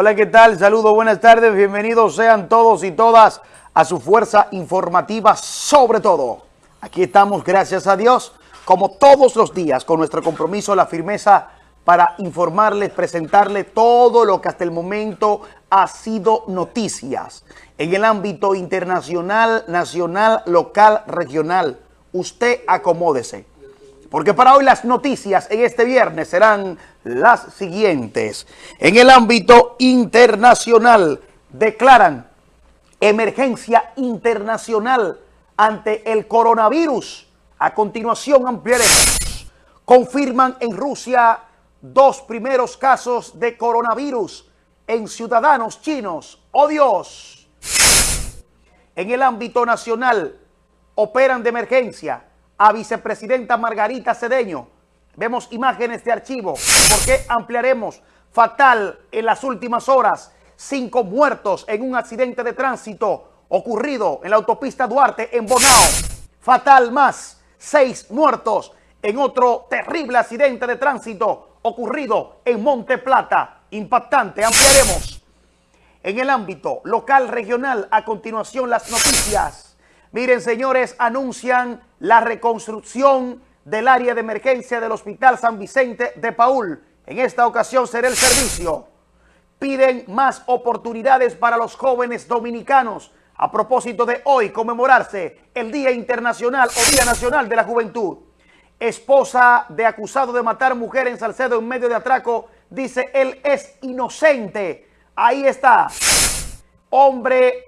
Hola, ¿qué tal? Saludos, buenas tardes, bienvenidos sean todos y todas a su fuerza informativa sobre todo. Aquí estamos, gracias a Dios, como todos los días, con nuestro compromiso, la firmeza para informarles, presentarles todo lo que hasta el momento ha sido noticias en el ámbito internacional, nacional, local, regional. Usted acomódese. Porque para hoy las noticias en este viernes serán las siguientes. En el ámbito internacional declaran emergencia internacional ante el coronavirus. A continuación ampliaremos. Confirman en Rusia dos primeros casos de coronavirus en ciudadanos chinos. ¡Oh Dios! En el ámbito nacional operan de emergencia a vicepresidenta Margarita Cedeño. Vemos imágenes de archivo. ¿Por qué ampliaremos? Fatal en las últimas horas. Cinco muertos en un accidente de tránsito ocurrido en la autopista Duarte en Bonao. Fatal más. Seis muertos en otro terrible accidente de tránsito ocurrido en Monte Plata. Impactante. Ampliaremos. En el ámbito local regional, a continuación las noticias. Miren, señores, anuncian la reconstrucción del área de emergencia del Hospital San Vicente de Paul. En esta ocasión será el servicio. Piden más oportunidades para los jóvenes dominicanos a propósito de hoy conmemorarse el Día Internacional o Día Nacional de la Juventud. Esposa de acusado de matar mujer en Salcedo en medio de atraco, dice él es inocente. Ahí está. Hombre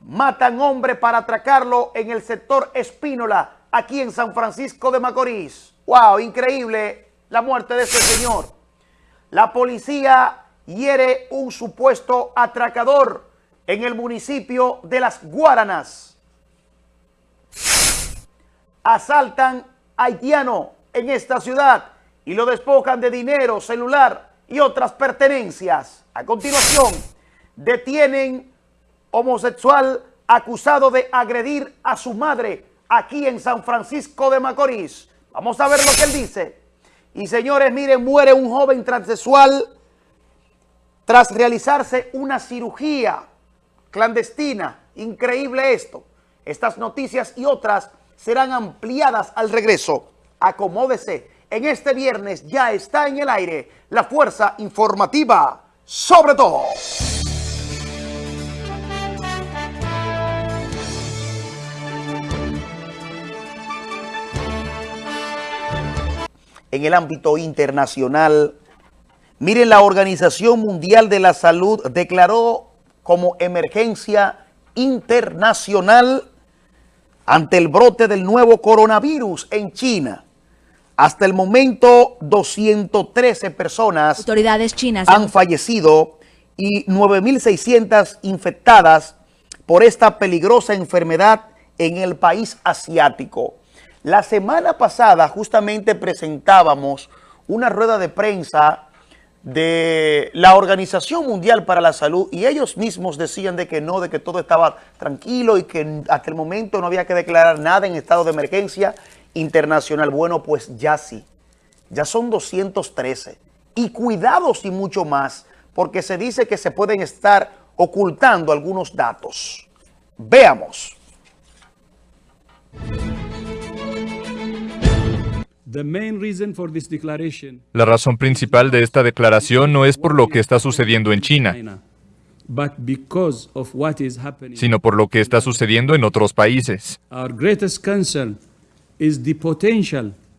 matan hombre para atracarlo en el sector Espínola, aquí en San Francisco de Macorís. ¡Wow! Increíble la muerte de este señor. La policía hiere un supuesto atracador en el municipio de Las Guaranas. Asaltan haitiano en esta ciudad y lo despojan de dinero, celular y otras pertenencias. A continuación, detienen homosexual acusado de agredir a su madre aquí en San Francisco de Macorís. Vamos a ver lo que él dice. Y señores, miren, muere un joven transexual tras realizarse una cirugía clandestina. Increíble esto. Estas noticias y otras serán ampliadas al regreso. Acomódese. En este viernes ya está en el aire la fuerza informativa sobre todo. En el ámbito internacional. Miren, la Organización Mundial de la Salud declaró como emergencia internacional ante el brote del nuevo coronavirus en China. Hasta el momento, 213 personas Autoridades chinas han fallecido y 9.600 infectadas por esta peligrosa enfermedad en el país asiático. La semana pasada justamente presentábamos una rueda de prensa de la Organización Mundial para la Salud y ellos mismos decían de que no, de que todo estaba tranquilo y que hasta el momento no había que declarar nada en estado de emergencia internacional. Bueno, pues ya sí, ya son 213 y cuidados y mucho más porque se dice que se pueden estar ocultando algunos datos. Veamos. La razón principal de esta declaración no es por lo que está sucediendo en China, sino por lo que está sucediendo en otros países.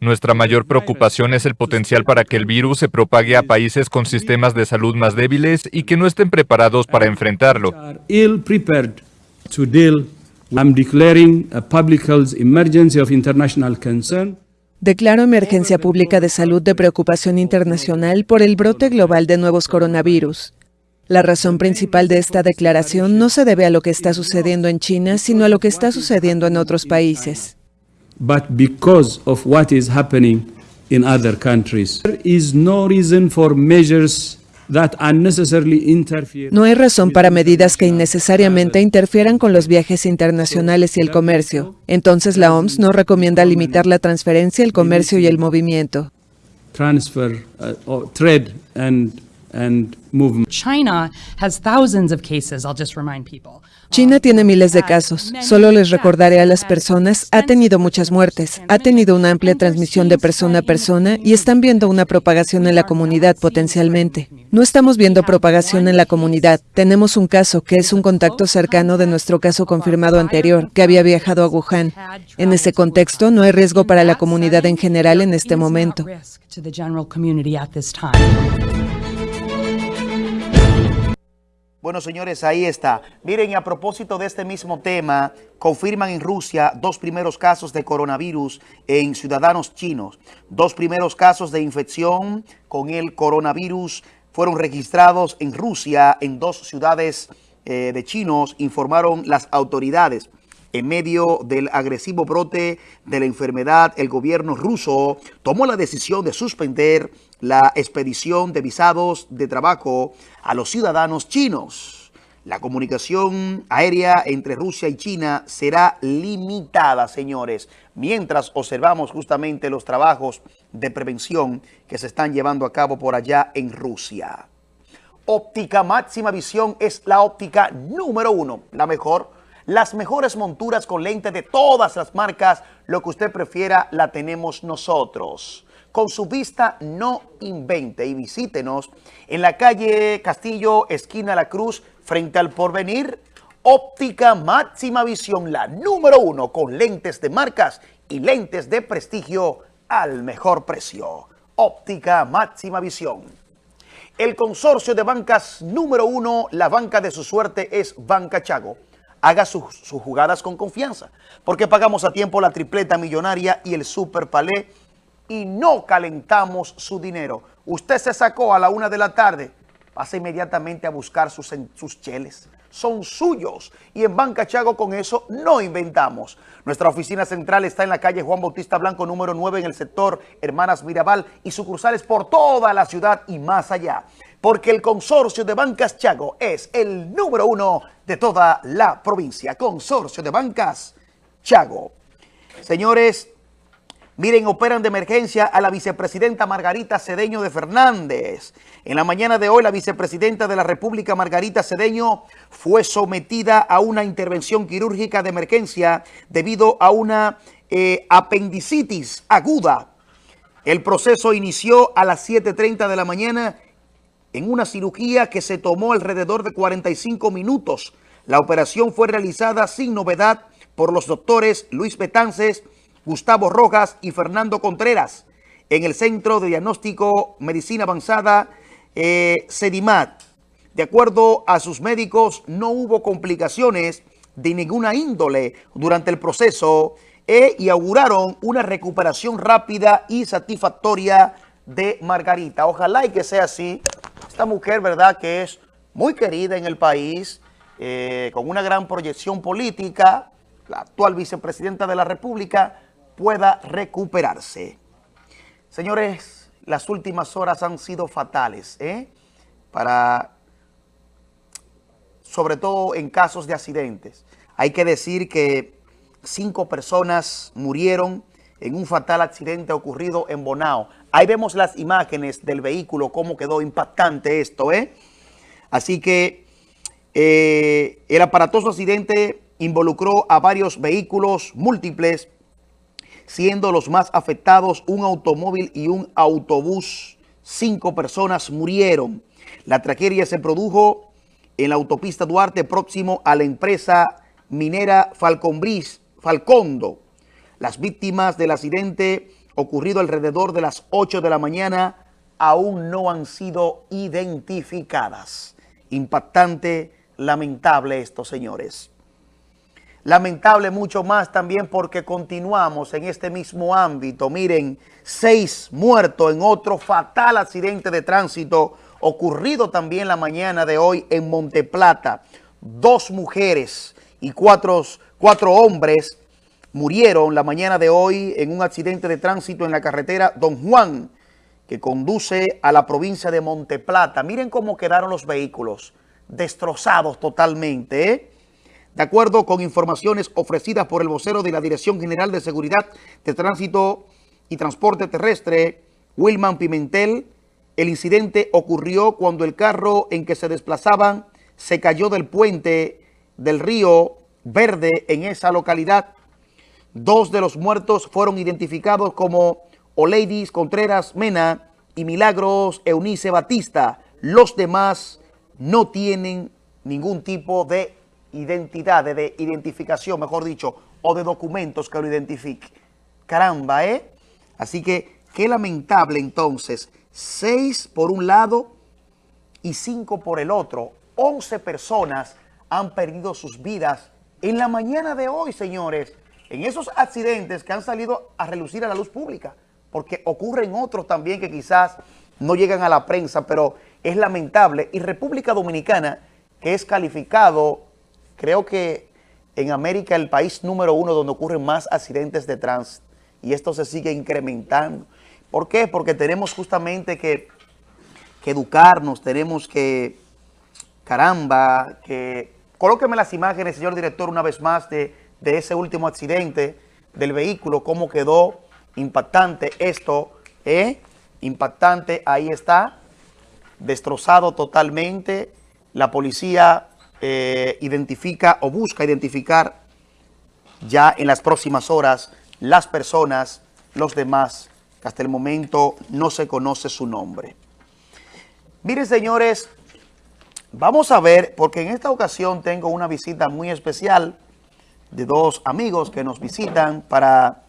Nuestra mayor preocupación es el potencial para que el virus se propague a países con sistemas de salud más débiles y que no estén preparados para enfrentarlo. Declaro emergencia pública de salud de preocupación internacional por el brote global de nuevos coronavirus. La razón principal de esta declaración no se debe a lo que está sucediendo en China, sino a lo que está sucediendo en otros países. But because of what is happening in other countries, there is no reason for measures no hay razón para medidas que innecesariamente interfieran con los viajes internacionales y el comercio. Entonces la OMS no recomienda limitar la transferencia, el comercio y el movimiento. Transfer, uh, trade and and movement. China has thousands of cases, I'll just remind people. China tiene miles de casos. Solo les recordaré a las personas, ha tenido muchas muertes, ha tenido una amplia transmisión de persona a persona y están viendo una propagación en la comunidad potencialmente. No estamos viendo propagación en la comunidad. Tenemos un caso que es un contacto cercano de nuestro caso confirmado anterior, que había viajado a Wuhan. En ese contexto, no hay riesgo para la comunidad en general en este momento. Bueno, señores, ahí está. Miren, a propósito de este mismo tema, confirman en Rusia dos primeros casos de coronavirus en ciudadanos chinos. Dos primeros casos de infección con el coronavirus fueron registrados en Rusia en dos ciudades eh, de chinos, informaron las autoridades. En medio del agresivo brote de la enfermedad, el gobierno ruso tomó la decisión de suspender la expedición de visados de trabajo a los ciudadanos chinos. La comunicación aérea entre Rusia y China será limitada, señores, mientras observamos justamente los trabajos de prevención que se están llevando a cabo por allá en Rusia. Óptica Máxima Visión es la óptica número uno, la mejor las mejores monturas con lente de todas las marcas, lo que usted prefiera, la tenemos nosotros. Con su vista no invente y visítenos en la calle Castillo, esquina La Cruz, frente al Porvenir. Óptica Máxima Visión, la número uno con lentes de marcas y lentes de prestigio al mejor precio. Óptica Máxima Visión. El consorcio de bancas número uno, la banca de su suerte es Banca Chago haga sus, jugadas con confianza. Porque pagamos a tiempo la tripleta millonaria y el super palé y no calentamos su dinero. Usted se sacó a la una de la tarde, pasa inmediatamente a buscar sus, cheles. Son suyos y en Banca Chago con eso no inventamos. Nuestra oficina central está en la calle Juan Bautista Blanco número 9 en el sector Hermanas Mirabal y sucursales por toda la ciudad y más allá porque el consorcio de bancas Chago es el número uno de toda la provincia. Consorcio de bancas Chago. Señores, miren, operan de emergencia a la vicepresidenta Margarita Cedeño de Fernández. En la mañana de hoy, la vicepresidenta de la República, Margarita Cedeño, fue sometida a una intervención quirúrgica de emergencia debido a una eh, apendicitis aguda. El proceso inició a las 7.30 de la mañana en una cirugía que se tomó alrededor de 45 minutos. La operación fue realizada sin novedad por los doctores Luis Betances, Gustavo Rojas y Fernando Contreras en el Centro de Diagnóstico Medicina Avanzada eh. De acuerdo a sus médicos, no hubo complicaciones de ninguna índole durante el proceso e, y auguraron una recuperación rápida y satisfactoria de Margarita. Ojalá y que sea así esta mujer, ¿verdad?, que es muy querida en el país, eh, con una gran proyección política, la actual vicepresidenta de la República, pueda recuperarse. Señores, las últimas horas han sido fatales, ¿eh? Para, sobre todo en casos de accidentes. Hay que decir que cinco personas murieron en un fatal accidente ocurrido en Bonao. Ahí vemos las imágenes del vehículo, cómo quedó impactante esto, ¿eh? Así que eh, el aparatoso accidente involucró a varios vehículos múltiples, siendo los más afectados un automóvil y un autobús. Cinco personas murieron. La tragedia se produjo en la autopista Duarte, próximo a la empresa minera Falconbris, Falcondo. Las víctimas del accidente ocurrido alrededor de las 8 de la mañana aún no han sido identificadas. Impactante, lamentable esto, señores. Lamentable mucho más también porque continuamos en este mismo ámbito. Miren, seis muertos en otro fatal accidente de tránsito ocurrido también la mañana de hoy en Monteplata. Dos mujeres y cuatro, cuatro hombres murieron la mañana de hoy en un accidente de tránsito en la carretera Don Juan, que conduce a la provincia de Monteplata. Miren cómo quedaron los vehículos, destrozados totalmente. ¿eh? De acuerdo con informaciones ofrecidas por el vocero de la Dirección General de Seguridad de Tránsito y Transporte Terrestre, Wilman Pimentel, El incidente ocurrió cuando el carro en que se desplazaban se cayó del puente del río Verde en esa localidad. Dos de los muertos fueron identificados como Oleidis Contreras Mena y Milagros Eunice Batista. Los demás no tienen ningún tipo de identidad, de identificación, mejor dicho, o de documentos que lo identifiquen. Caramba, ¿eh? Así que qué lamentable entonces. Seis por un lado y cinco por el otro. Once personas han perdido sus vidas en la mañana de hoy, señores, en esos accidentes que han salido a relucir a la luz pública, porque ocurren otros también que quizás no llegan a la prensa, pero es lamentable. Y República Dominicana, que es calificado, creo que en América el país número uno donde ocurren más accidentes de tránsito, y esto se sigue incrementando. ¿Por qué? Porque tenemos justamente que, educarnos, tenemos que, caramba, que... Colóqueme las imágenes, señor director, una vez más de, de ese último accidente del vehículo, cómo quedó impactante esto, ¿eh? impactante, ahí está, destrozado totalmente, la policía eh, identifica o busca identificar ya en las próximas horas las personas, los demás, que hasta el momento no se conoce su nombre. Miren, señores, vamos a ver, porque en esta ocasión tengo una visita muy especial de dos amigos que nos visitan para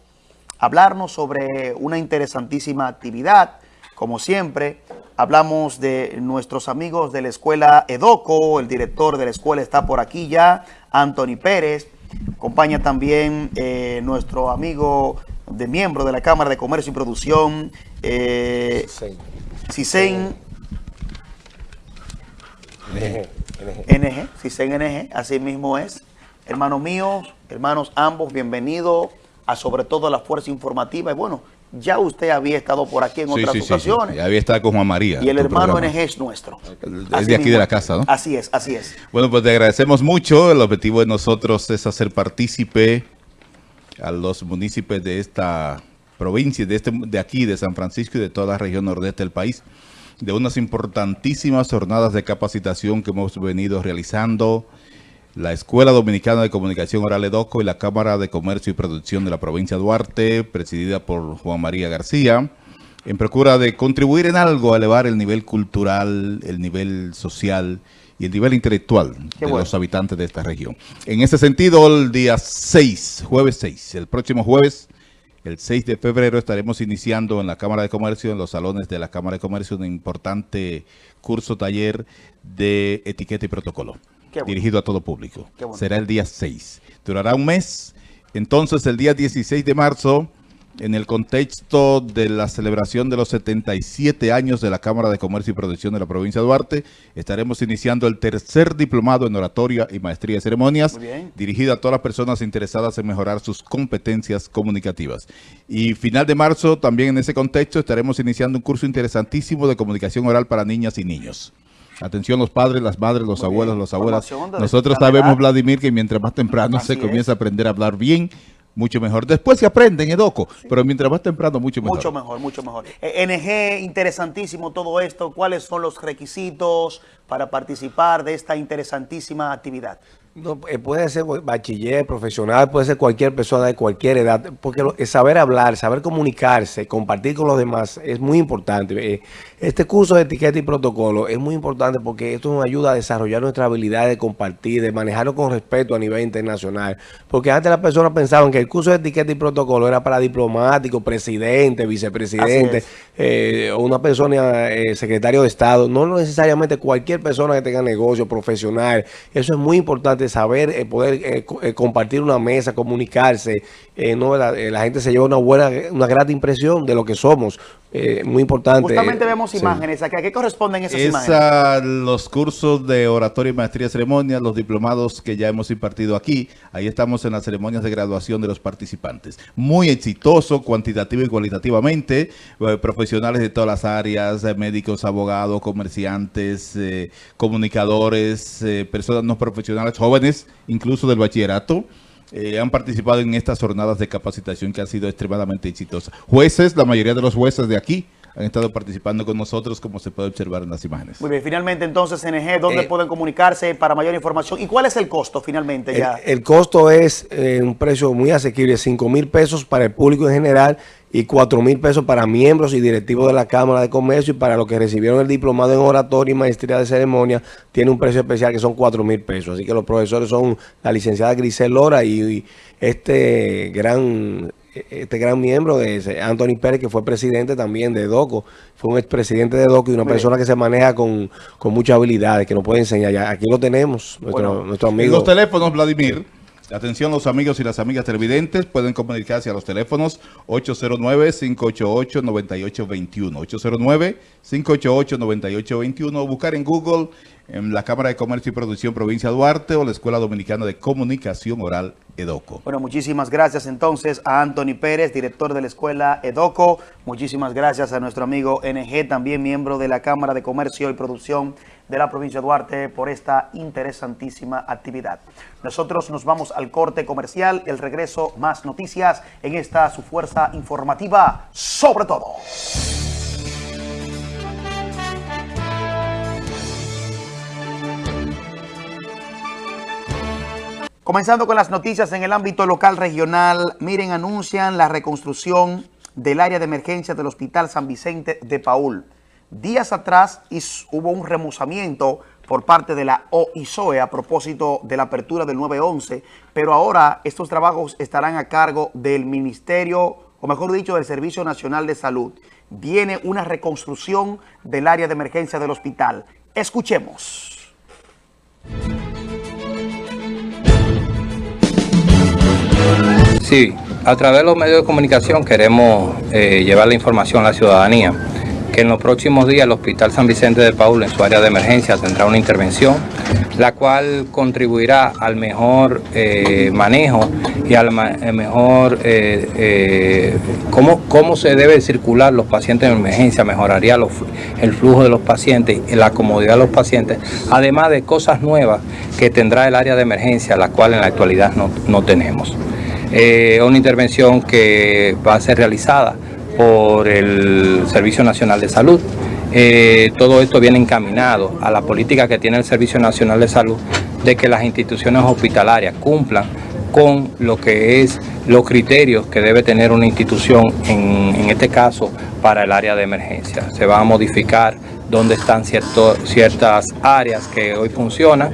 hablarnos sobre una interesantísima actividad. Como siempre, hablamos de nuestros amigos de la escuela EDOCO, el director de la escuela está por aquí ya, Anthony Pérez. Acompaña también eh, nuestro amigo de miembro de la Cámara de Comercio y Producción, eh, Cisen NG, Cisen NG, así mismo es. Hermano mío, hermanos ambos, bienvenidos a sobre todo a la Fuerza Informativa. Y bueno, ya usted había estado por aquí en Sí, otras sí, sí, sí. ocasiones. Ya había estado con Juan María. Y el hermano programa. NG es nuestro. Es de aquí mismo de la casa, ¿no? Así es, así es. Bueno, pues te agradecemos mucho. El objetivo de nosotros es hacer partícipe a los municipios de esta provincia, de, este, de aquí, de San Francisco y de toda la región nordeste del país, de unas importantísimas jornadas de capacitación que hemos venido realizando la Escuela Dominicana de Comunicación Oral EDOCO y la Cámara de Comercio y Producción de la provincia de Duarte, presidida por Juan María García, en procura de contribuir en algo a elevar el nivel cultural, el nivel social y el nivel intelectual Qué de bueno. los habitantes de esta región. En ese sentido, el día 6, jueves 6, el próximo jueves, el 6 de febrero, estaremos iniciando en la Cámara de Comercio, en los salones de la Cámara de Comercio, un importante curso taller de etiqueta y protocolo, bueno. dirigido a todo público. Bueno. Será el día 6. Durará un mes. Entonces, el día 16 de marzo, en el contexto de la celebración de los 77 años de la Cámara de Comercio y Producción de la provincia de Duarte, estaremos iniciando el tercer diplomado en oratoria y maestría de ceremonias, dirigido a todas las personas interesadas en mejorar sus competencias comunicativas. Y final de marzo, también en ese contexto, estaremos iniciando un curso interesantísimo de comunicación oral para niñas y niños. Atención los padres, las madres, los abuelos, las abuelas. Nosotros sabemos. Vladimir, que mientras más temprano Así se es. comienza a aprender a hablar bien, mucho mejor. Después se aprende en Edoco, pero mientras más temprano, mucho mejor. Mucho mejor, mucho mejor. Eh, NG, interesantísimo todo esto. ¿Cuáles son los requisitos para participar de esta interesantísima actividad? No, eh, puede ser bachiller, profesional, puede ser cualquier persona de cualquier edad, porque eh, saber hablar, saber comunicarse, compartir con los demás es muy importante. Eh, Este curso de etiqueta y protocolo es muy importante porque esto nos ayuda a desarrollar nuestra habilidad de compartir, de manejarlo con respeto a nivel internacional. Porque antes las personas pensaban que el curso de etiqueta y protocolo era para diplomáticos, presidente, vicepresidente, eh, o una persona, eh, secretario de Estado, no necesariamente cualquier persona que tenga negocio profesional. Eso es muy importante, saber eh, poder eh, eh, compartir una mesa, comunicarse. eh, no, la, eh, la gente se lleva una buena, una grata impresión de lo que somos. Eh, muy importante. Justamente vemos sí. imágenes. ¿A qué, a qué corresponden esas imágenes? Los cursos de oratoria y maestría de ceremonias, los diplomados que ya hemos impartido aquí, ahí estamos en las ceremonias de graduación de los participantes. Muy exitoso, cuantitativa y cualitativamente, eh, profesionales de todas las áreas, eh, médicos, abogados, comerciantes, eh, comunicadores, eh, personas no profesionales, jóvenes, incluso del bachillerato. eh, han participado en estas jornadas de capacitación que han sido extremadamente exitosas. Jueces, la mayoría de los jueces de aquí han estado participando con nosotros, como se puede observar en las imágenes. Muy bien, finalmente entonces, NG, ¿dónde Eh, pueden comunicarse para mayor información? ¿Y cuál es el costo finalmente El, ya? el costo es eh, un precio muy asequible, 5 mil pesos para el público en general y 4 mil pesos para miembros y directivos de la Cámara de Comercio y para los que recibieron el diplomado en oratoria y maestría de ceremonia tiene un precio especial que son 4 mil pesos. Así que los profesores son la licenciada Grisel Lora y, y este gran este gran miembro de Anthony Pérez, que fue presidente también de DOCO, fue un expresidente de DOCO y una persona que se maneja con, con muchas habilidades, que nos puede enseñar. Ya, aquí lo tenemos, nuestro, Bueno, nuestro En amigo. los teléfonos, Vladimir. Atención los amigos y las amigas televidentes, pueden comunicarse a los teléfonos 809-588-9821, 809-588-9821 o buscar en Google en la Cámara de Comercio y Producción Provincia Duarte o la Escuela Dominicana de Comunicación Oral EDOCO. Bueno, muchísimas gracias entonces a Anthony Pérez, director de la escuela EDOCO. Muchísimas gracias a nuestro amigo NG, también miembro de la Cámara de Comercio y Producción de la provincia de Duarte, por esta interesantísima actividad. Nosotros nos vamos al corte comercial, el regreso, más noticias en esta su fuerza informativa, sobre todo. Comenzando con las noticias en el ámbito local regional, miren, anuncian la reconstrucción del área de emergencia del Hospital San Vicente de Paul. Días atrás hubo un remozamiento por parte de la OISOE a propósito de la apertura del 911, pero ahora estos trabajos estarán a cargo del Ministerio, o mejor dicho, del Servicio Nacional de Salud. Viene una reconstrucción del área de emergencia del hospital. Escuchemos. Sí, a través de los medios de comunicación queremos eh, llevar la información a la ciudadanía que en los próximos días el Hospital San Vicente de Paul en su área de emergencia tendrá una intervención la cual contribuirá al mejor eh, manejo y al eh, mejor cómo, cómo se debe circular los pacientes en emergencia, mejoraría el flujo de los pacientes y la comodidad de los pacientes, además de cosas nuevas que tendrá el área de emergencia, la cual en la actualidad no, no tenemos. Eh, una intervención que va a ser realizada por el Servicio Nacional de Salud. Eh, todo esto viene encaminado a la política que tiene el Servicio Nacional de Salud de que las instituciones hospitalarias cumplan con lo que es los criterios que debe tener una institución, en, en este caso para el área de emergencia. Se va a modificar dónde están cierto- ciertas áreas que hoy funcionan,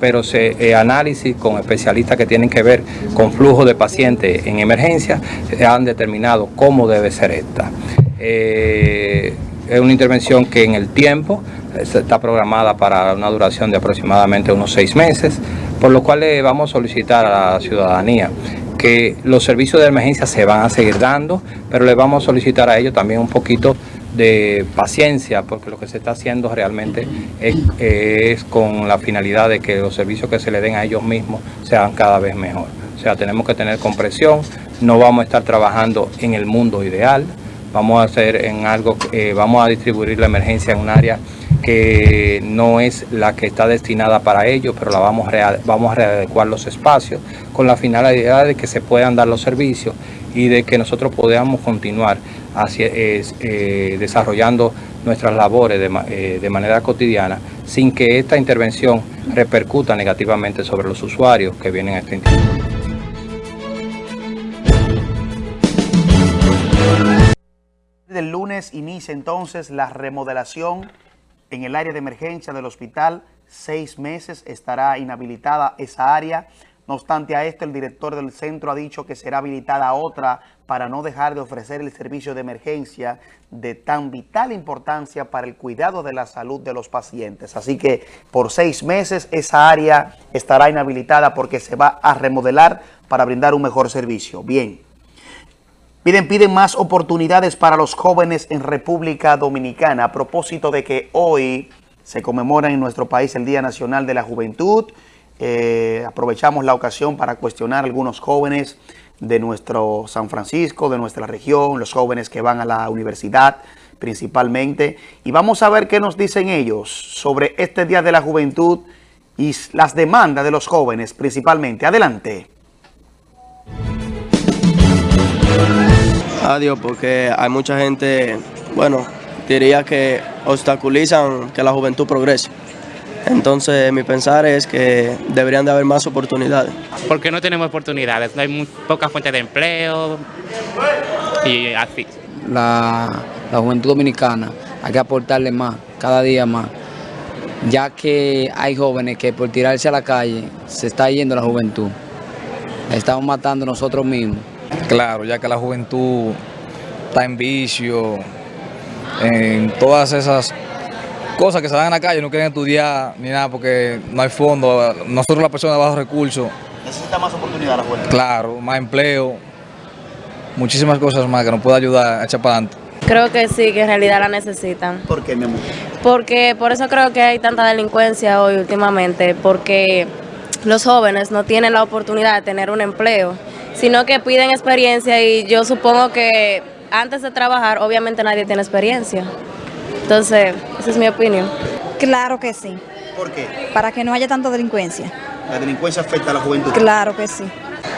pero se eh, análisis con especialistas que tienen que ver con flujo de pacientes en emergencia eh, han determinado cómo debe ser esta. Eh, es una intervención que en el tiempo eh, está programada para una duración de aproximadamente unos seis meses, por lo cual le vamos a solicitar a la ciudadanía que los servicios de emergencia se van a seguir dando, pero le vamos a solicitar a ellos también un poquito de paciencia, porque lo que se está haciendo realmente es, con la finalidad de que los servicios que se le den a ellos mismos sean cada vez mejor. O sea, tenemos que tener compresión, no vamos a estar trabajando en el mundo ideal, vamos a hacer en algo, eh, vamos a distribuir la emergencia en un área que no es la que está destinada para ello, pero la vamos, vamos a readecuar los espacios con la finalidad de que se puedan dar los servicios y de que nosotros podamos continuar hacia- eh, desarrollando nuestras labores eh, de manera cotidiana sin que esta intervención repercuta negativamente sobre los usuarios que vienen a esta institución. Del lunes inicia entonces la remodelación en el área de emergencia del hospital. Seis meses estará inhabilitada esa área. No obstante a esto, el director del centro ha dicho que será habilitada otra para no dejar de ofrecer el servicio de emergencia de tan vital importancia para el cuidado de la salud de los pacientes. Así que por seis meses esa área estará inhabilitada porque se va a remodelar para brindar un mejor servicio. Bien. Piden, piden más oportunidades para los jóvenes en República Dominicana a propósito de que hoy se conmemora en nuestro país el Día Nacional de la Juventud. Eh, aprovechamos la ocasión para cuestionar a algunos jóvenes de nuestro San Francisco, de nuestra región, los jóvenes que van a la universidad principalmente. Y vamos a ver qué nos dicen ellos sobre este Día de la Juventud y las demandas de los jóvenes principalmente. Adelante. Adiós, porque hay mucha gente bueno, diría que obstaculizan que la juventud progrese. Entonces mi pensar es que deberían de haber más oportunidades. Porque no tenemos oportunidades, no hay muy pocas fuentes de empleo y así. La, la juventud dominicana hay que aportarle más, cada día más, ya que hay jóvenes que por tirarse a la calle se está yendo la juventud. Estamos matando nosotros mismos. Claro, ya que la juventud está en vicio, en todas esas cosas que se dan en la calle, no quieren estudiar ni nada porque no hay fondo. Nosotros las personas de bajos recursos. Necesita más oportunidad la juventud. Claro, más empleo, muchísimas cosas más que nos puede ayudar a echar para adelante. Creo que sí, que en realidad la necesitan. ¿Por qué, mi amor? Porque por eso creo que hay tanta delincuencia hoy últimamente, porque los jóvenes no tienen la oportunidad de tener un empleo, sino que piden experiencia y yo supongo que antes de trabajar obviamente nadie tiene experiencia. Entonces, esa es mi opinión. Claro que sí. ¿Por qué? Para que no haya tanta delincuencia. La delincuencia afecta a la juventud. Claro que sí.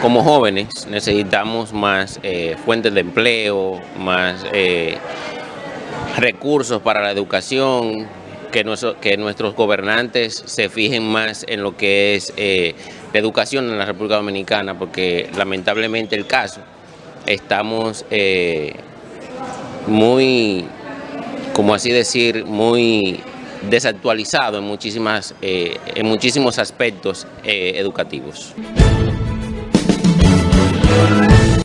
Como jóvenes necesitamos más eh, fuentes de empleo, más eh, recursos para la educación, que, nuestro, que, nuestros gobernantes se fijen más en lo que es eh, la educación en la República Dominicana, porque lamentablemente el caso, estamos eh, muy, como así decir, muy desactualizado en, muchísimas, eh, en muchísimos aspectos eh, educativos.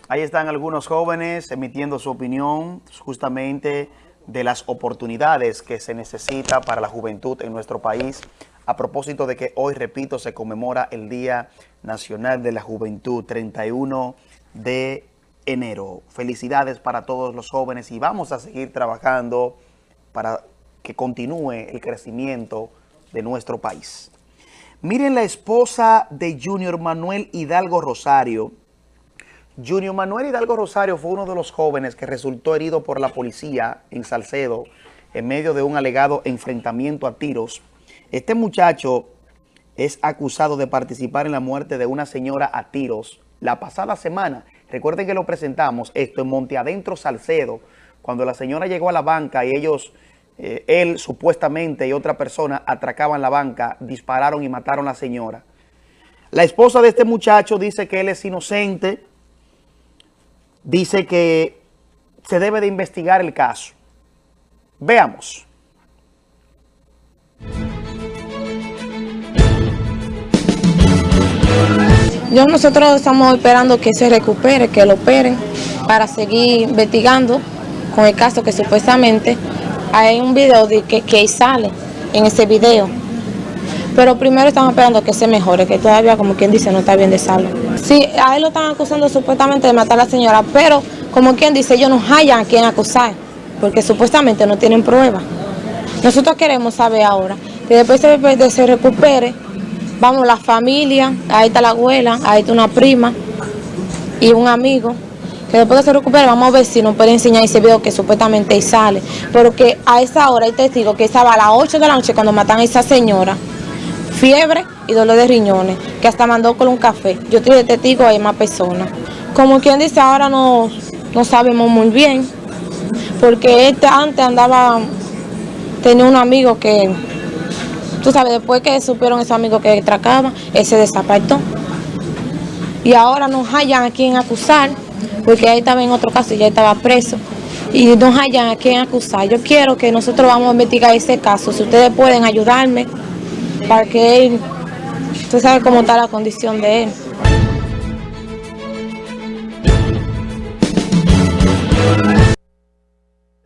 Ahí están algunos jóvenes emitiendo su opinión justamente de las oportunidades que se necesita para la juventud en nuestro país. A propósito de que hoy, repito, se conmemora el Día Nacional de la Juventud, 31 de enero. Felicidades para todos los jóvenes y vamos a seguir trabajando para que continúe el crecimiento de nuestro país. Miren la esposa de Junior Manuel Hidalgo Rosario. Junior Manuel Hidalgo Rosario fue uno de los jóvenes que resultó herido por la policía en Salcedo en medio de un alegado enfrentamiento a tiros. Este muchacho es acusado de participar en la muerte de una señora a tiros la pasada semana. Recuerden que lo presentamos esto en Monte Adentro Salcedo, cuando la señora llegó a la banca y ellos, eh, él supuestamente y otra persona atracaban la banca, dispararon y mataron a la señora. La esposa de este muchacho dice que él es inocente, dice que se debe de investigar el caso. Veamos. Yo nosotros estamos esperando que se recupere, que lo operen para seguir investigando con el caso que supuestamente hay un video de que, que sale en ese video. Pero primero estamos esperando que se mejore, que todavía como quien dice no está bien de salud. Sí, a él lo están acusando supuestamente de matar a la señora, pero como quien dice ellos no hallan a quien acusar, porque supuestamente no tienen pruebas. Nosotros queremos saber ahora que después de se recupere, vamos la familia, ahí está la abuela, ahí está una prima y un amigo, que después de se recupere vamos a ver si nos puede enseñar ese video que supuestamente sale. Pero que a esa hora hay testigo que estaba a las 8 de la noche cuando matan a esa señora, fiebre y dolor de riñones, que hasta mandó con un café. Yo estoy de testigo, hay más personas. Como quien dice, ahora no, no sabemos muy bien, porque este antes andaba, tenía un amigo que, tú sabes, después que supieron ese amigo que atracaba, ese desapartó. Y ahora no hallan a quien acusar, porque ahí estaba en otro caso y ya estaba preso. Y no hallan a quien acusar. Yo quiero que nosotros vamos a investigar ese caso. Si ustedes pueden ayudarme, para que él, usted sabe cómo está la condición de él.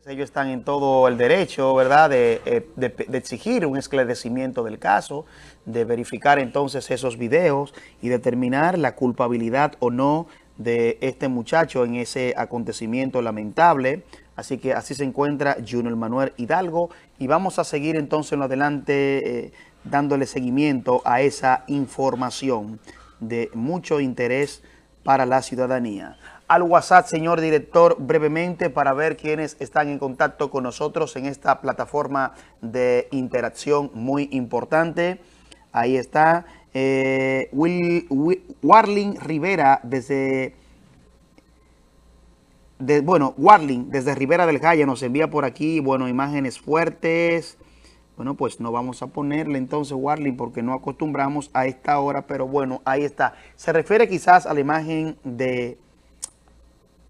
Ellos están en todo el derecho, ¿verdad?, de, de, exigir un esclarecimiento del caso, de verificar entonces esos videos y determinar la culpabilidad o no de este muchacho en ese acontecimiento lamentable. Así que así se encuentra Junior Manuel Hidalgo y vamos a seguir entonces en lo adelante eh, dándole seguimiento a esa información de mucho interés para la ciudadanía. Al WhatsApp, señor director, brevemente para ver quiénes están en contacto con nosotros en esta plataforma de interacción muy importante. Ahí está eh, Warling Rivera desde de, bueno, Warling, desde Rivera del Jaya, nos envía por aquí, bueno, imágenes fuertes. Bueno, pues no vamos a ponerle entonces Warling porque no acostumbramos a esta hora, pero bueno, ahí está. Se refiere quizás a la imagen de,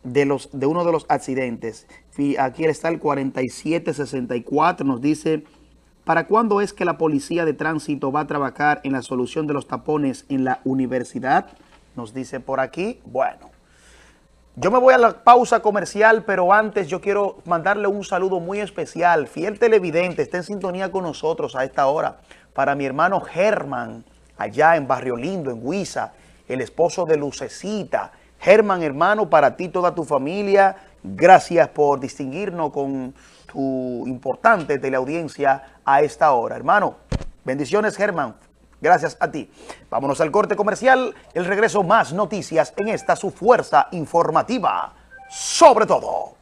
de, los, de uno de los accidentes. Aquí está el 4764, nos dice, ¿para cuándo es que la policía de tránsito va a trabajar en la solución de los tapones en la universidad? Nos dice por aquí, bueno. Yo me voy a la pausa comercial, pero antes yo quiero mandarle un saludo muy especial. Fiel televidente, está en sintonía con nosotros a esta hora. Para mi hermano Germán, allá en Barrio Lindo, en Huiza, el esposo de Lucecita. Germán, hermano, para ti, toda tu familia, gracias por distinguirnos con tu importante teleaudiencia a esta hora. Hermano, bendiciones, Germán. Gracias a ti. Vámonos al corte comercial. El regreso más noticias en esta su fuerza informativa. Sobre todo.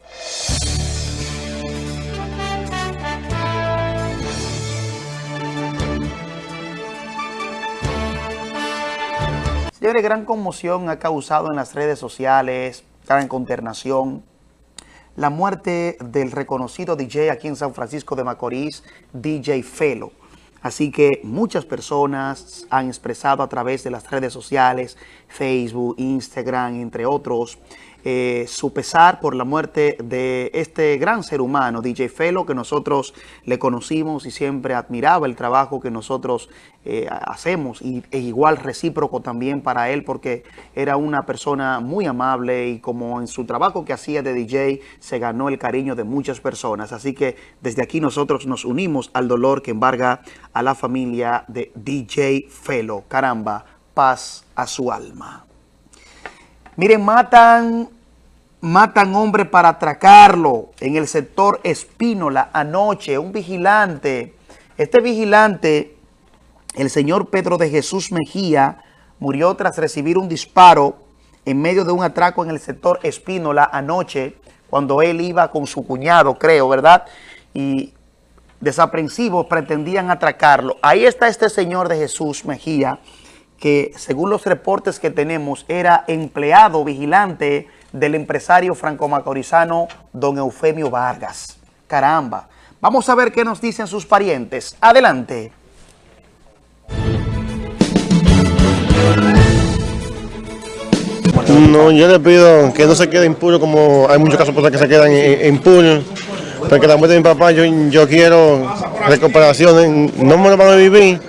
Señores, gran conmoción ha causado en las redes sociales, gran consternación, la muerte del reconocido DJ aquí en San Francisco de Macorís, DJ Felo. Así que muchas personas han expresado a través de las redes sociales, Facebook, Instagram, entre otros, eh, su pesar por la muerte de este gran ser humano, DJ Felo, que nosotros le conocimos y siempre admiraba el trabajo que nosotros eh, hacemos y, e igual recíproco también para él porque era una persona muy amable y como en su trabajo que hacía de DJ se ganó el cariño de muchas personas. Así que desde aquí nosotros nos unimos al dolor que embarga a la familia de DJ Felo. Caramba, paz a su alma. Miren, matan, matan hombre para atracarlo en el sector Espínola anoche, un vigilante. Este vigilante, el señor Pedro de Jesús Mejía, murió tras recibir un disparo en medio de un atraco en el sector Espínola anoche, cuando él iba con su cuñado, creo, ¿verdad? Y desaprensivos pretendían atracarlo. Ahí está este señor de Jesús Mejía, que según los reportes que tenemos era empleado vigilante del empresario franco-macorizano don Eufemio Vargas. Caramba. Vamos a ver qué nos dicen sus parientes. Adelante. No, yo le pido que no se quede impune como hay muchos casos que se quedan impunes. Porque la muerte de mi papá, yo, yo quiero recuperación, no me lo van a vivir,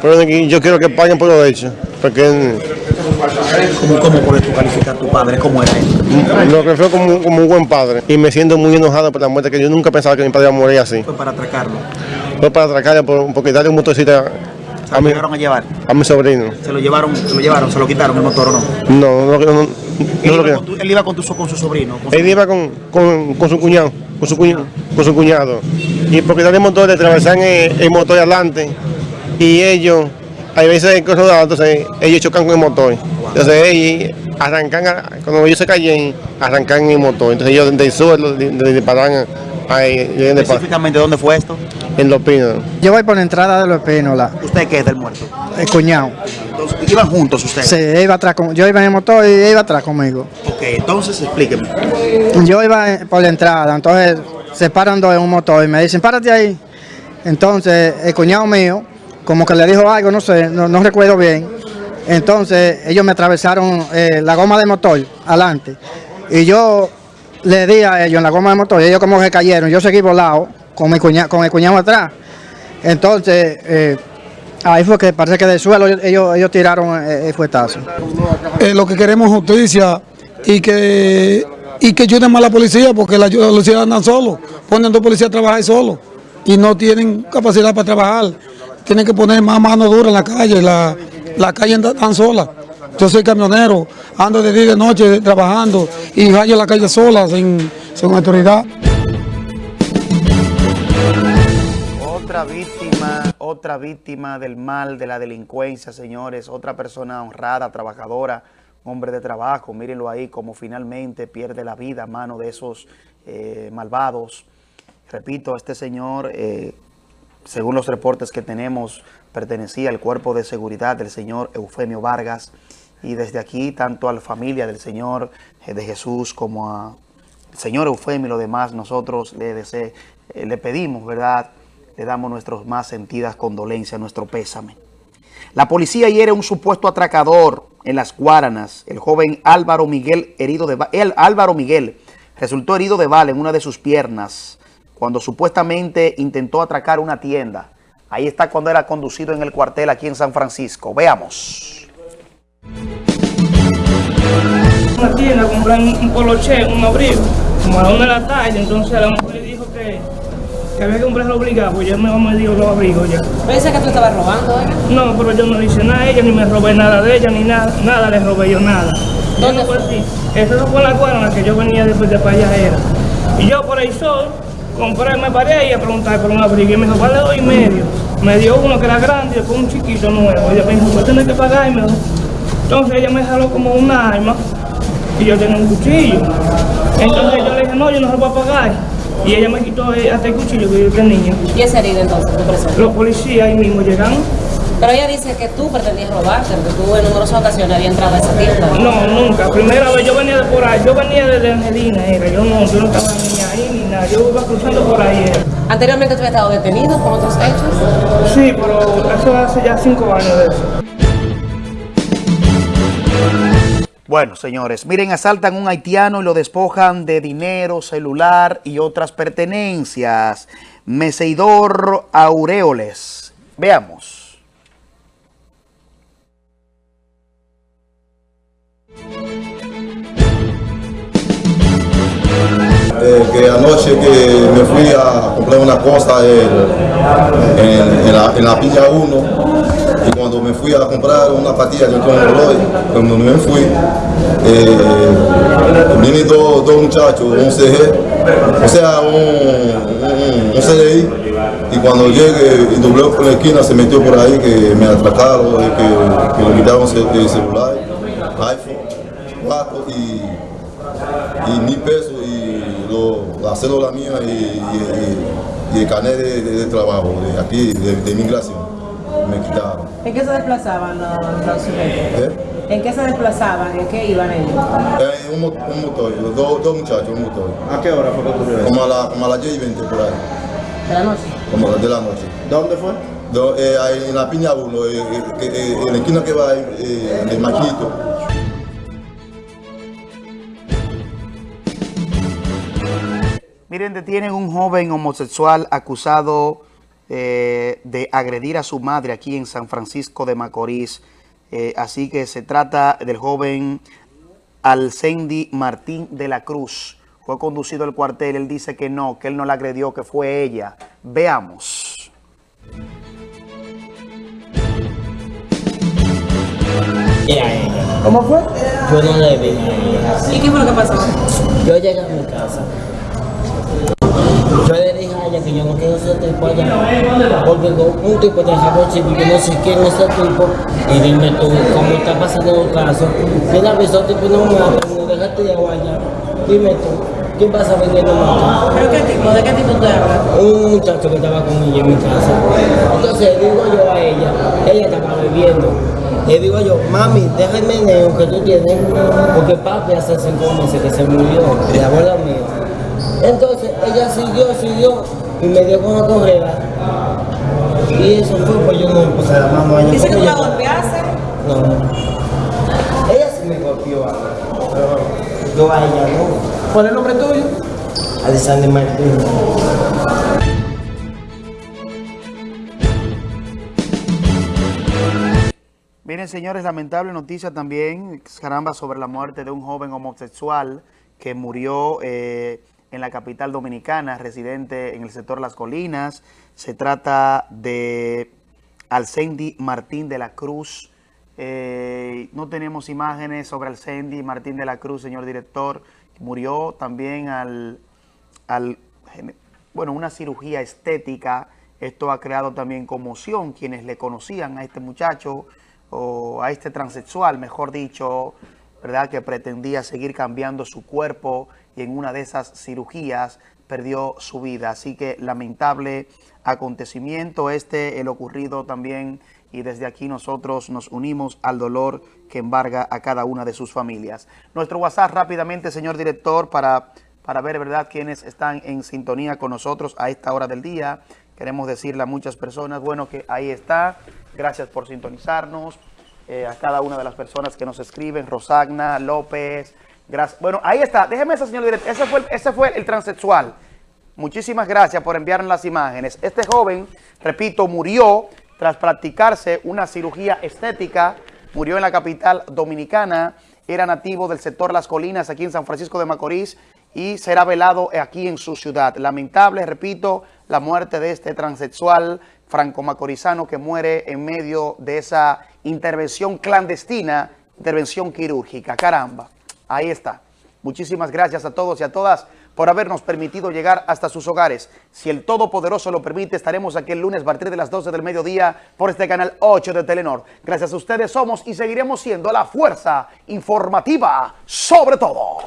pero yo quiero que paguen por lo hecho. Porque, ¿Cómo, cómo puedes tú calificar a tu padre? ¿Cómo era él? Lo que fue como, como un buen padre. Y me siento muy enojado por la muerte, que yo nunca pensaba que mi padre iba a morir así. Fue para atracarlo. Fue para atracarlo por, porque darle un ¿Se lo llegaron a llevar? A mi sobrino. ¿Se lo llevaron, se lo llevaron, se lo quitaron el motor o no? No, no, no, no, él, iba con tu, él, iba con, tu, con su sobrino. Con él iba con, con, con, su cuñado, con su cuñado, con su cuñado. Y porque darle el motor, le atravesan el, el motor adelante y ellos hay veces que entonces ellos chocan con el motor. Entonces ellos arrancan, cuando ellos se caen, arrancan el motor. Entonces ellos desde el suelo disparan ahí. ¿Específicamente dónde fue esto? En Los Pinos. Yo voy por la entrada de Los Pinos. La... ¿Usted qué es del muerto? El cuñado. Entonces, ¿Iban juntos ustedes? Sí, iba atrás con, yo iba en el motor y él iba atrás conmigo. Ok, entonces explíqueme. Yo iba por la entrada, entonces se paran dos en un motor y me dicen, párate ahí. Entonces el cuñado mío como que le dijo algo, no sé, no, no recuerdo bien. Entonces ellos me atravesaron eh, la goma del motor adelante y yo le di a ellos en la goma del motor y ellos como que cayeron. Yo seguí volado con, mi cuña, con el cuñado atrás. Entonces eh, ahí fue que parece que del suelo ellos, ellos tiraron el, el fuetazo. Eh, lo que queremos es justicia y que, y que ayuden más a la policía porque la, la policía andan solos, ponen dos policías a trabajar solos y no tienen capacidad para trabajar tienen que poner más mano dura en la calle, la, la calle tan sola. Yo soy camionero, ando de día y de noche trabajando y rayo la calle sola, sin, sin autoridad. Otra víctima, otra víctima del mal, de la delincuencia, señores, otra persona honrada, trabajadora, hombre de trabajo, mírenlo ahí como finalmente pierde la vida a mano de esos eh, malvados. Repito, este señor... Eh, según los reportes que tenemos, pertenecía al cuerpo de seguridad del señor Eufemio Vargas y desde aquí tanto a la familia del señor eh, de Jesús como a el señor Eufemio y lo demás, nosotros le, dese- eh, le pedimos, ¿verdad? Le damos nuestras más sentidas condolencias, nuestro pésame. La policía hiere un supuesto atracador en las Guaranas. El joven Álvaro Miguel herido de el Álvaro Miguel resultó herido de bala en una de sus piernas cuando supuestamente intentó atracar una tienda. Ahí está cuando era conducido en el cuartel aquí en San Francisco. Veamos. una tienda, compré un, un poloche, un abrigo, como a la una de la tarde, entonces la mujer le dijo que, que había que comprarlo obligado, pues yo me me dio los abrigos ya. Pensé que tú estabas robando, ¿eh? No, pero yo no le hice nada a ella, ni me robé nada de ella, ni nada, nada le robé yo nada. ¿Dónde fue? Sí, eso fue en la cuadra en la que yo venía después de para allá era. Y yo por ahí sol, compré, me paré ahí a preguntar por un abrigo y me dijo, vale dos y medio. Me dio uno que era grande y después un chiquito nuevo. Ella me dijo, pues tienes que pagar y me dijo. Entonces ella me jaló como un arma y yo tenía un cuchillo. Entonces yo le dije, no, yo no se lo voy a pagar. Y ella me quitó hasta el cuchillo que yo tenía. ¿Y esa herida entonces? Los policías ahí mismo llegaron. Pero ella dice que tú pretendías robarte, que tú en numerosas ocasiones habías entrado a esa tienda. No, nunca. Primera vez yo venía de por ahí. Yo venía desde Angelina, era. Yo no, yo no estaba ni Yo iba cruzando por ahí. Era. Anteriormente tú habías estado detenido por otros hechos. Sí, pero eso hace ya cinco años de eso. Bueno, señores, miren, asaltan un haitiano y lo despojan de dinero, celular y otras pertenencias. Meseidor Aureoles. Veamos. Que anoche que me fui a comprar una cosa en, en- en la, en la piña 1 y cuando me fui a comprar una patilla yo tengo un reloj, cuando me fui eh, vienen dos, dos muchachos, un CG, o sea un, un, un CDI y cuando llegue y dobló por la esquina se metió por ahí que me atracaron, que, que me quitaron el, el celular, iPhone 4 y y mil pesos la cédula mía y, y- y- y el carnet de, de- de trabajo de aquí, de, de migración. Me quitaron. ¿En qué se desplazaban los, los sujetos? ¿Eh? ¿En qué se desplazaban? ¿En qué iban ellos? Eh, un, un motor, dos, dos muchachos, un motor. ¿A qué hora fue que ocurrió Como a, la, como a las 10 y 20 por ahí, ¿De la noche? como a las de la noche. ¿Dónde fue? en la piña 1, en la esquina que va eh, el maquito. Miren, detienen un joven homosexual acusado eh, de agredir a su madre aquí en San Francisco de Macorís. Eh, así que se trata del joven Alcendi Martín de la Cruz. Fue conducido al cuartel. Él dice que no, que él no la agredió, que fue ella. Veamos. ¿Cómo fue? Yo no le vi. ¿Y qué fue lo que pasó? Yo llegué a mi casa. Que yo no quiero ser allá. Porque con un tipo de civil, yo no sé quién es ese tipo. Y dime tú, ¿cómo está pasando el caso? Le avisó al tipo, no me mates, no dejaste de allá. Dime tú, ¿quién pasa vendiendo matar? ¿Pero qué tipo? ¿De qué tipo te hablas? Un muchacho que estaba con ella en mi casa. Entonces digo yo a ella, ella estaba bebiendo. Le digo yo, mami, déjame el que tú tienes, porque papi hace cinco meses que se murió, la abuela mía. Entonces ella siguió, siguió y me dio con la correa. Y eso fue, pues yo no me puse la mano a ella. ¿Dice que tú la golpeaste? No. Ella sí me golpeó a mí, pero yo a ella no. ¿Cuál es el nombre tuyo? Alexander Martín. Miren, señores, lamentable noticia también, caramba, sobre la muerte de un joven homosexual que murió eh, en la capital dominicana, residente en el sector Las Colinas. Se trata de Alcendi Martín de la Cruz. Eh, no tenemos imágenes sobre Alcendi Martín de la Cruz, señor director. Murió también al, al bueno, una cirugía estética. Esto ha creado también conmoción. Quienes le conocían a este muchacho o a este transexual, mejor dicho, ¿verdad? Que pretendía seguir cambiando su cuerpo y en una de esas cirugías perdió su vida. Así que lamentable acontecimiento este, el ocurrido también y desde aquí nosotros nos unimos al dolor que embarga a cada una de sus familias. Nuestro WhatsApp rápidamente, señor director, para, para ver, ¿verdad?, quienes están en sintonía con nosotros a esta hora del día. Queremos decirle a muchas personas, bueno, que ahí está. Gracias por sintonizarnos. Eh, a cada una de las personas que nos escriben, Rosagna, López, gracias. Bueno, ahí está. Déjeme ese señor directo. Ese fue, ese fue el transexual. Muchísimas gracias por enviarnos las imágenes. Este joven, repito, murió tras practicarse una cirugía estética. Murió en la capital dominicana. Era nativo del sector Las Colinas, aquí en San Francisco de Macorís, y será velado aquí en su ciudad. Lamentable, repito, la muerte de este transexual franco-macorizano que muere en medio de esa intervención clandestina, intervención quirúrgica. Caramba, ahí está. Muchísimas gracias a todos y a todas por habernos permitido llegar hasta sus hogares. Si el Todopoderoso lo permite, estaremos aquí el lunes a partir de las 12 del mediodía por este canal 8 de Telenor. Gracias a ustedes somos y seguiremos siendo la fuerza informativa sobre todo.